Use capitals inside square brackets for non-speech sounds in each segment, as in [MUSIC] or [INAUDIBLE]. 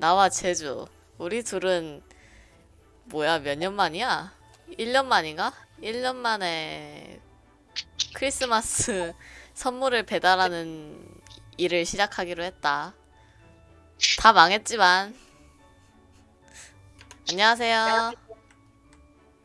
나와 제주. 우리 둘은 뭐야 몇 년 만이야? 1년 만인가? 1년 만에 크리스마스 선물을 배달하는 일을 시작하기로 했다. 다 망했지만. 안녕하세요.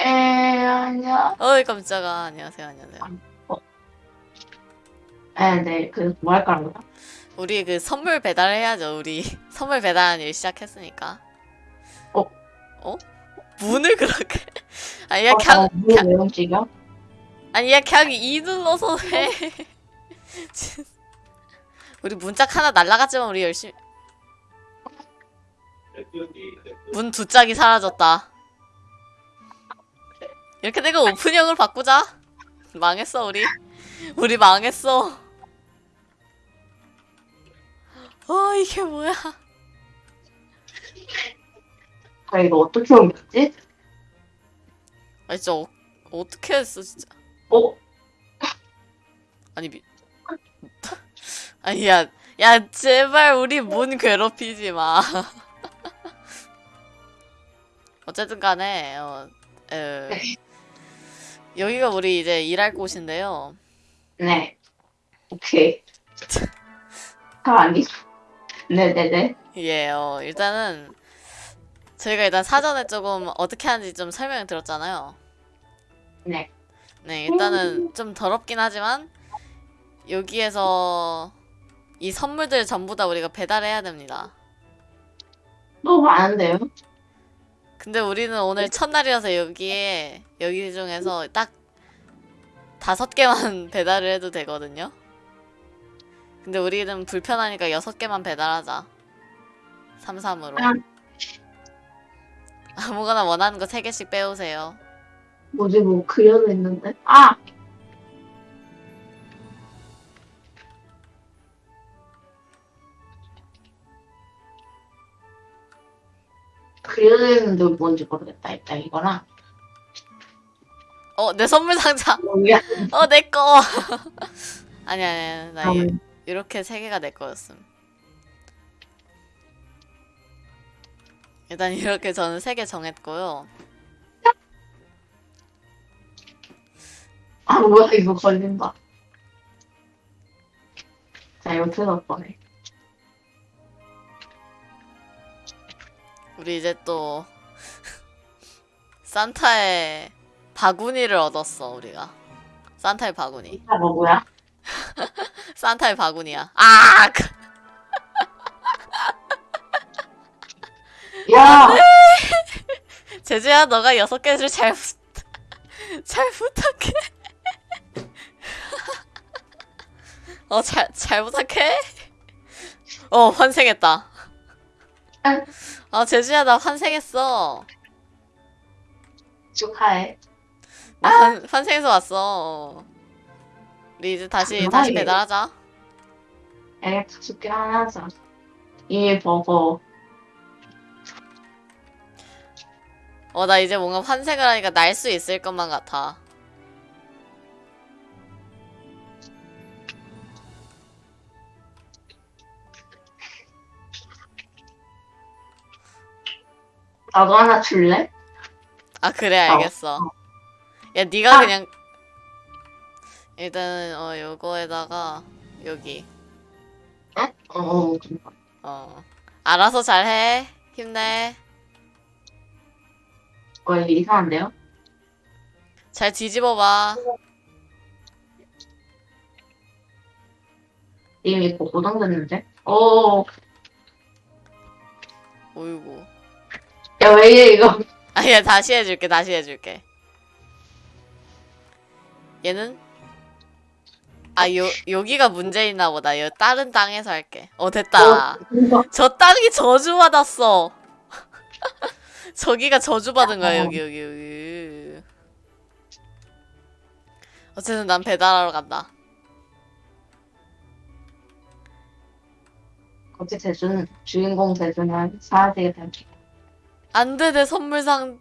에, 아니야. 어이 깜짝아. 안녕하세요. 안녕하세요. 에, 네, 그, 뭐 할까? 우리 그 선물 배달을 해야죠. 우리 [LAUGHS] 선물 배달하는 일 시작했으니까. 어? 어? 문을 그렇게? [LAUGHS] 아니 야 어, 그냥 어, 뭐, 왜 움직여? 아니 야 그냥 이 눌러서 해. [LAUGHS] 우리 문짝 하나 날라갔지만 우리 열심히 문 두 짝이 사라졌다. 이렇게 내가 오픈형을 바꾸자. 망했어 우리. 우리 망했어. 어 이게 뭐야? 아, 이거 어떻게 옮겼지? 아 진짜 어, 어떻게 했어 진짜. 어? 아니 미... [LAUGHS] 아니 야, 야 제발 우리 문 괴롭히지 마. [LAUGHS] 어쨌든 간에 어, 에, 여기가 우리 이제 일할 곳인데요. 네. 오케이. 가만히. 네네네. 예, 어, 일단은 저희가 일단 사전에 조금 어떻게 하는지 좀 설명을 들었잖아요. 네. 네, 일단은 좀 더럽긴 하지만 여기에서 이 선물들 전부 다 우리가 배달해야 됩니다. 너무 많은데요? 근데 우리는 오늘 첫날이라서 여기에 여기 중에서 딱 다섯 개만 [LAUGHS] 배달을 해도 되거든요. 근데 우리는 불편하니까 여섯 개만 배달하자. 삼삼으로. 아. 아무거나 원하는 거 세 개씩 빼오세요. 뭐지, 뭐, 그려져 있는데? 아! 그려져 있는데 뭔지 모르겠다. 일단 이거랑. 어, 내 선물 상자. 여기야. 어, 내 거. [LAUGHS] 아니 아니, 나 이- 다음. 이렇게 세 개가 내 거였음. 일단 이렇게 저는 세 개 정했고요. 아, 뭐야, 이거 걸린다. 자, 이거 틀었 뻔해. 우리 이제 또 [LAUGHS] 산타의 바구니를 얻었어 우리가 산타의 바구니 아, 뭐, 뭐야? 산타의 바구니야. 아 그- 야! [LAUGHS] 제주야 너가 여섯 개를 잘, 부... [LAUGHS] 잘 부탁해. [LAUGHS] 어 잘 잘 부탁해? 어 환생했다. 아 제주야 나 환생했어. 축하해. 나 환, 환생해서 왔어 우리 이제 다시 다시 대박이에요. 배달하자 에, 숙제 하나 하자. 이 버거. 어, 나 이제 뭔가 환생을 하니까 날 수 있을 것만 같아. 나도 하나 줄래? 아, 그래, 어. 알겠어. 야, 네가 아. 그냥 일단 어 요거에다가 여기 어, 어, 어 알아서 잘해. 힘내. 어, 이게 이상한데요? 잘 뒤집어봐. 이미 이거 고정됐는데? 어, 어이구. 야, 왜 이래, 이거? 아니야, 다시 해줄게. 다시 해줄게. 얘는 아, 요 여기가 문제 있나 보다. 요 다른 땅에서 할게. 어, 됐다. 어. 저 땅이 저주받았어. [LAUGHS] 저기가 저주받은 거야, 어. 여기, 여기, 여기. 어쨌든 난 배달하러 간다. 어째 대준, 주인공 대준은 사라지게 된안 돼, 내 선물상,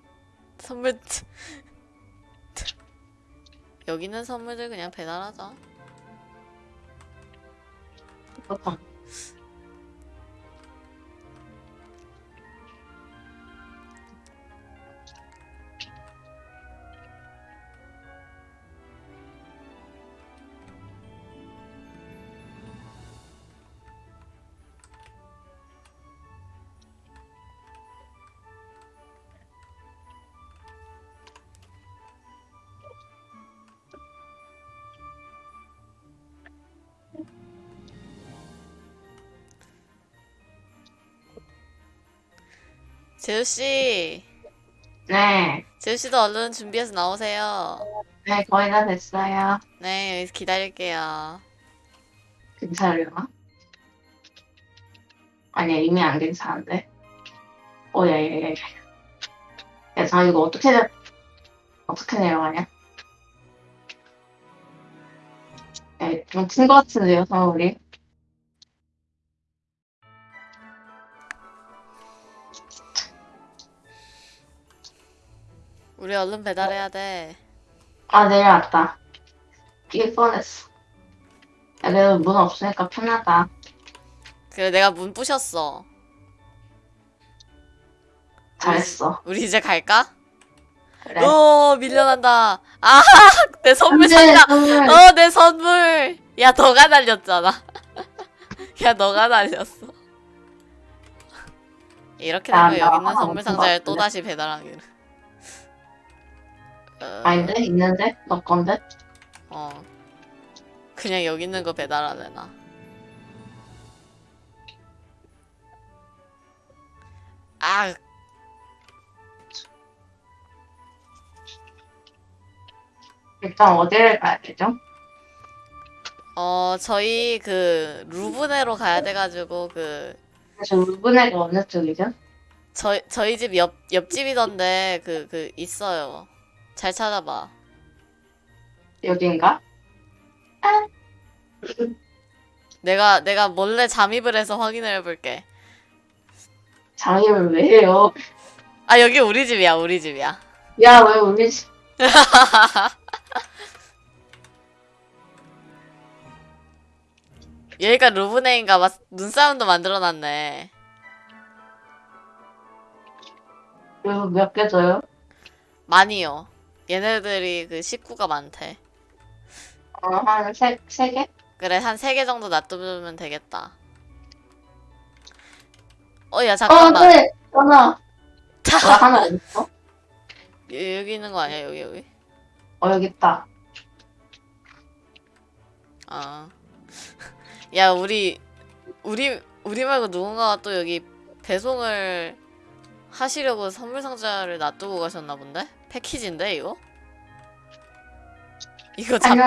선물, [LAUGHS] 여기 있는 선물들 그냥 배달하자. 보통. 재우씨. 네. 재우씨도 얼른 준비해서 나오세요. 네, 거의 다 됐어요. 네, 여기서 기다릴게요. 괜찮으려나? 아니야, 이미 안 괜찮은데. 오, 야, 야, 야, 야. 야, 자, 이거 어떻게, 내- 어떻게 내려가냐? 야, 좀큰 것 같은데요, 선물이? 우리 얼른 배달해야 돼. 아, 내려왔다. 이게 뻔했어. 야, 그래도 문 없으니까 편하다. 그래, 내가 문 부셨어. 잘했어. 우리 이제 갈까? 그래. 오, 밀려난다. 아, [LAUGHS] 내 선물 산다. 어, 내 선물. 야, 너가 날렸잖아. [LAUGHS] 야, 너가 날렸어. 이렇게 야, 되면 나 여기 있는 하나 선물 상자를 것 또. 다시 배달하기로. 어, 아닌데? 있는데? 너 건데? 어. 그냥 여기 있는 거 배달하래, 나. 아, 일단 어디를 가야 되죠? 어, 저희 그, 루브네로 가야 돼가지고, 그, 그래서 루브네가 어느 쪽이죠? 저희, 저희 집 옆, 옆집이던데, 그, 그, 있어요. 잘 찾아봐. 여긴가? 내가, 내가 몰래 잠입을 해서 확인을 해볼게. 장애를 왜 해요? 아, 여기 우리 집이야, 우리 집이야. 야, 왜 우리 집 [LAUGHS] 여기가 루브네인가 봐. 눈싸움도 만들어놨네. 이거 몇개 줘요? 많이요. 얘네들이 그 식구가 많대. 어, 한 세, 세 개? 그래, 한 세 개 정도 놔두면 되겠다. 어, 야, 어, 잠깐만. 네! 하나. 나 하나 있어? 여- 여기 있는 거 아니야, 여기, 여기? 어, 여기 있다. 아. [LAUGHS] 야, 우리, 우리, 우리 말고 누군가가 또 여기 배송을 하시려고 선물 상자를 놔두고 가셨나 본데? 패키지인데, 이거? 이거 잡,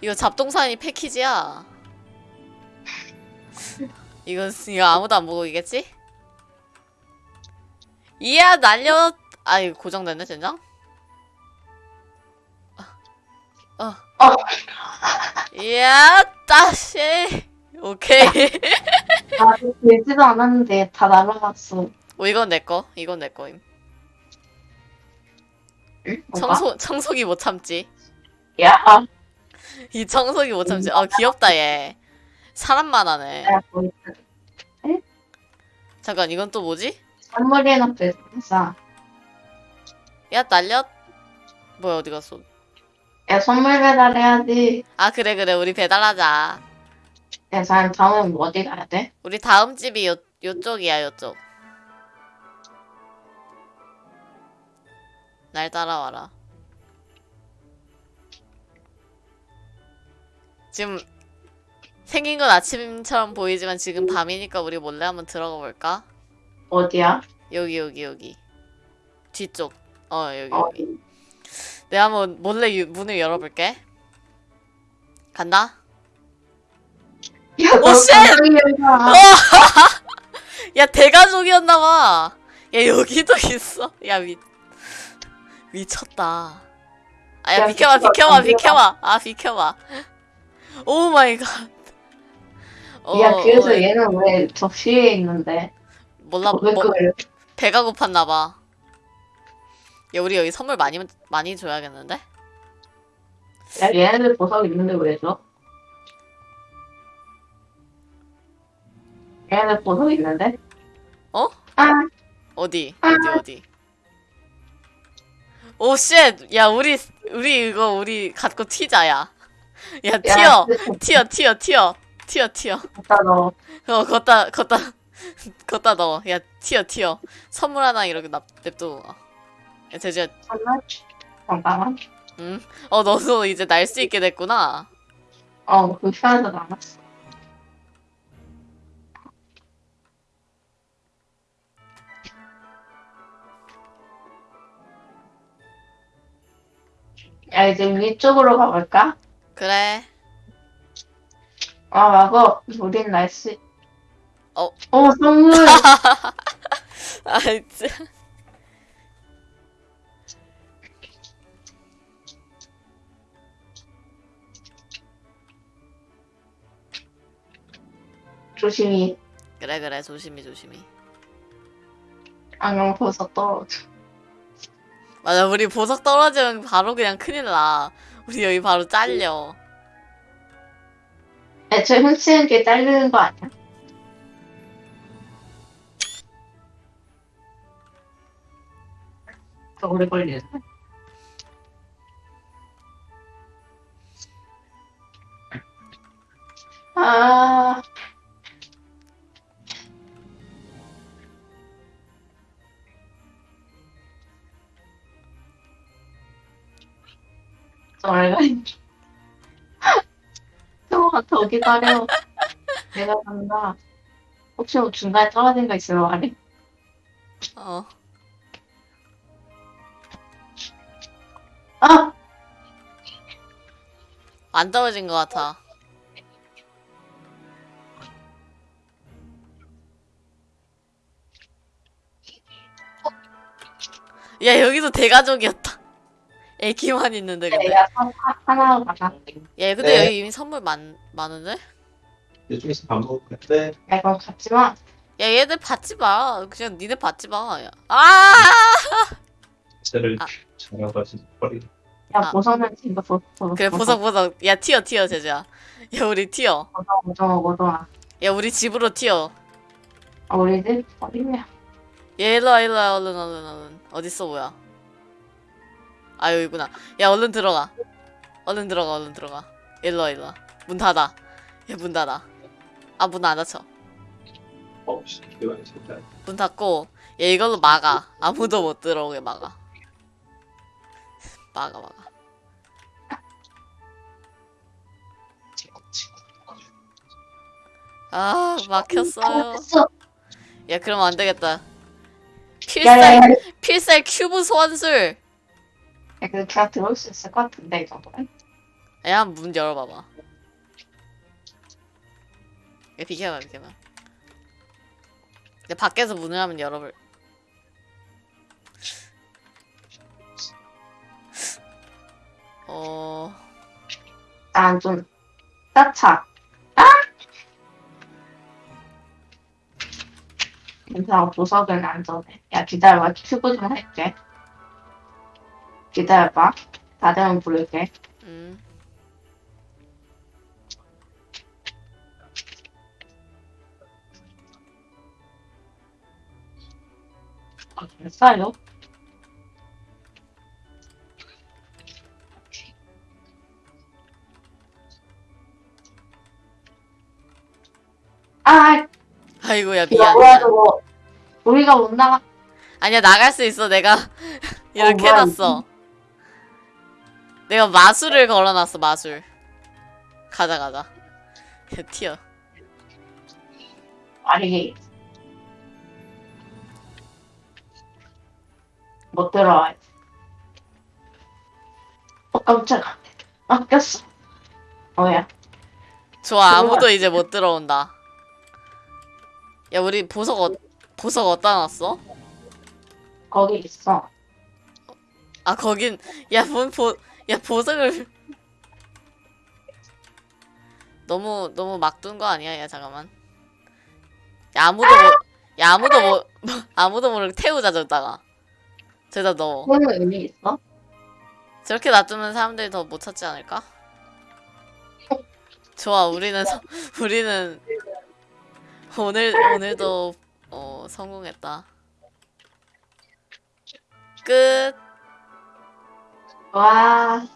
이거 잡동사니 패키지야. 이거, 이거 아무도 안 보고 있겠지? 이야, 날려! 아, 이거 고정됐네, 젠장? 어. 어. 이야, 따시! 오케이. 나 들지도 않았는데 다 날아갔어. 어, 이건 내 거. 이건 내 거임. 응? 청소, 청소기 못 참지. 야, [LAUGHS] 이 청소기 못 참지. 아, 귀엽다, 얘. 사람만 하네. 야, 뭐. 잠깐, 이건 또 뭐지? 배송사. 야, 날려? 뭐야, 어디 갔어? 야, 선물 배달해야지. 아, 그래, 그래. 우리 배달하자. 야, 자, 다음에 뭐 어디 가야 돼? 우리 다음 집이 요, 요쪽이야, 요쪽. 날 따라와라. 지금 생긴 건 아침처럼 보이지만 지금 밤이니까 우리 몰래 한번 들어가 볼까? 어디야? 여기, 여기, 여기. 뒤쪽. 어, 여기, 어, 여기. 내가 한번 몰래 유- 문을 열어볼게. 간다? 야, 오, 너 shit! 갑자기 열잖아. [LAUGHS] 야 대가족이었나봐. 야 여기도 있어. 야 미 미쳤다. 아야 야, 비켜봐 비켜봐, 비켜봐. 아 비켜봐. oh my god. 어, 야, 그래서 어, 얘는 왜 접시에 있는데? 몰라 왜 뭐? 배가 고팠나 봐. 야 우리 여기 선물 많이 많이 줘야겠는데? 야, 얘네들 보석 있는데 왜 줘? 얘네들 보석 있는데? 어? 아, 어디 아. 어디 어디? oh shit. 야 우리 우리 이거 우리 갖고 튀자 야. 야 야, 튀어 그- 튀어 튀어 튀어 튀어 튀어. 갖다 넣어. 어, 걷다, 걷다, [LAUGHS] 걷다 넣어. 야, 튀어, 튀어. 선물 하나 이렇게 납, 가. 야, 돼지야, 잠깐만. 잠깐만. 응? 어, 너도 이제 날 수 있게 됐구나. 어, 그 편에서 남았어. 야, 이제 위쪽으로 가볼까? 그래. 아, 마법. 우린 날씨. 어. 어, 선물. [LAUGHS] 아, 진짜. 조심히. 그래, 그래. 조심히, 조심히. 안경 벗어 떨어져. 맞아, 우리 보석 떨어지면 바로 그냥 큰일 나. 우리 여기 바로 잘려. 애초에 훔치는 게 잘리는 거 아니야? 더 오래 걸리네. 아, 더 기다려. 내가 간다. 혹시 뭐 중간에 떨어진 거 있으면 말해. 어. 아! 안 떨어진 것 같아. 야, 여기도 대가족이었다. 애기만 있는데, 근데. 내가 선- 하- 하나로. 야, 근데 네. 여기 이미 선물 많, 많은데? 좀 있으면 밥 먹을 건데 야, 그럼 갔지만, 야, 얘들 받지 마. 그냥 니네 받지 마. 야. 아! 쟤를 아. 잡아가지고 버리 야, 아. 보석은 진짜 보석, 보석. 그래, 보석, 보석. 야, 튀어, 튀어, 제주야. 야, 우리 튀어. 보석, 보석, 보석. 야, 우리 집으로 튀어. 아, 우리 집 어디냐? 얘 일로와, 일로와, 얼른, 얼른, 얼른. 어딨어, 뭐야. 아, 여기구나. 야, 얼른 들어가. 얼른 들어가, 얼른 들어가. 일로와, 일로와. 문 닫아. 야, 문 닫아. 아, 문 안 닫혀. 문 닫고, 얘 이걸로 막아. 아무도 못 들어오게 막아. 막아, 막아. 아, 막혔어요. 야, 그럼 안 되겠다. 야, 야, 야. 필살, 필살 큐브 소환술. 야, 그래도 그냥 들어올 수 있을 것 같은데, 이 정도면. 야, 문 열어봐봐. 야, 비켜봐, 비켜봐. 야, 밖에서 문을 한번 열어볼. 어, 난 좀, 따차. 아! 괜찮아, 보석은 안전해. 야, 기다려봐. 큐브 좀 할게. 기다려봐. 다 되면 부를게. 음. 아, 됐어요? 아, 아이고, 야, 이거 미안. 저거. 우리가 못 나가. 아니야, 나갈 수 있어. 내가 [LAUGHS] 이렇게 뭐야, 해놨어. 내가 마술을 걸어놨어, 마술. 가자, 가자. 야, [LAUGHS] 튀어. 아니. 못 들어와. 어, 깜짝아. 아, 꼈어. 뭐야. 좋아, 아무도 이제 못 들어온다. 야, 우리 보석, 어, 보석 어디다 놨어? 거기 있어. 아, 거긴, 야, 뭔 보, 야, 보석을. 너무, 너무 막 둔 거 아니야? 야, 잠깐만. 야, 아무도 모, 야, 아무도 모, [LAUGHS] 아무도 모르게 태우자, 저다가. 저기다 넣어. 그거는 의미 있어? 저렇게 놔두면 사람들이 더 못 찾지 않을까? 좋아, 우리는, 서, 우리는, 오늘, 오늘도, 어, 성공했다. 끝. 와,